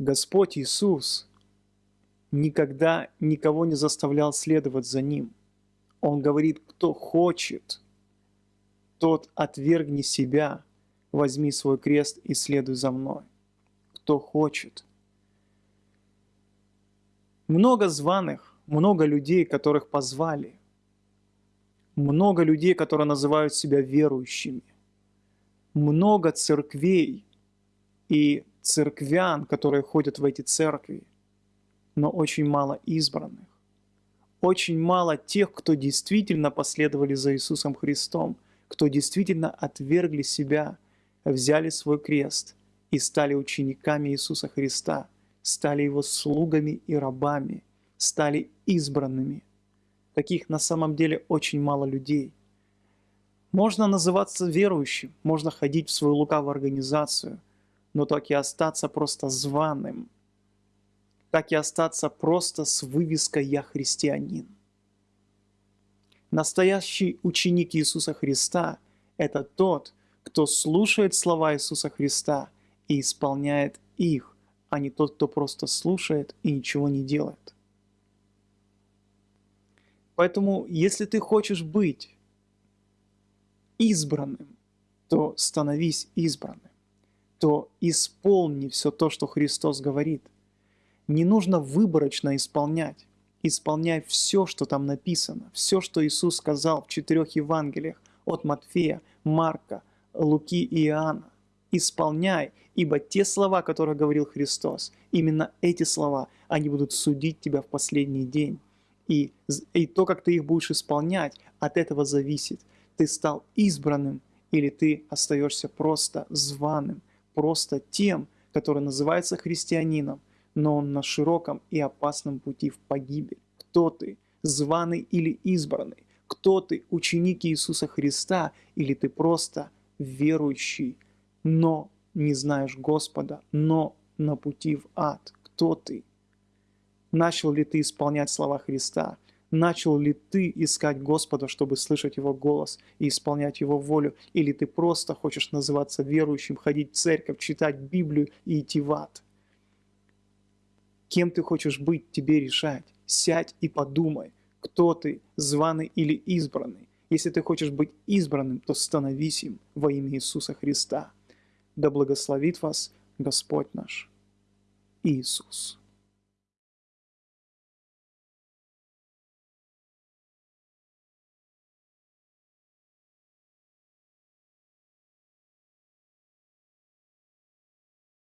Господь Иисус никогда никого не заставлял следовать за Ним. Он говорит, кто хочет, тот отвергни себя, возьми свой крест и следуй за мной. Кто хочет. Много званых, много людей, которых позвали. Много людей, которые называют себя верующими. Много церквей и церквян, которые ходят в эти церкви, но очень мало избранных. Очень мало тех, кто действительно последовали за Иисусом Христом, кто действительно отвергли себя, взяли свой крест и стали учениками Иисуса Христа, стали Его слугами и рабами, стали избранными. Таких на самом деле очень мало людей. Можно называться верующим, можно ходить в свою лукавую организацию – но так и остаться просто званым, так и остаться просто с вывеской «Я христианин». Настоящий ученик Иисуса Христа – это тот, кто слушает слова Иисуса Христа и исполняет их, а не тот, кто просто слушает и ничего не делает. Поэтому, если ты хочешь быть избранным, то становись избранным то исполни все то, что Христос говорит. Не нужно выборочно исполнять. Исполняй все, что там написано, все, что Иисус сказал в четырех Евангелиях от Матфея, Марка, Луки и Иоанна. Исполняй, ибо те слова, которые говорил Христос, именно эти слова, они будут судить тебя в последний день. И, и то, как ты их будешь исполнять, от этого зависит. Ты стал избранным или ты остаешься просто званым, просто тем, который называется христианином, но он на широком и опасном пути в погибель. Кто ты, званый или избранный? Кто ты, ученик Иисуса Христа, или ты просто верующий, но не знаешь Господа, но на пути в ад? Кто ты? Начал ли ты исполнять слова Христа? Начал ли ты искать Господа, чтобы слышать Его голос и исполнять Его волю? Или ты просто хочешь называться верующим, ходить в церковь, читать Библию и идти в ад? Кем ты хочешь быть, тебе решать. Сядь и подумай, кто ты, званый или избранный. Если ты хочешь быть избранным, то становись им во имя Иисуса Христа. Да благословит вас Господь наш Иисус.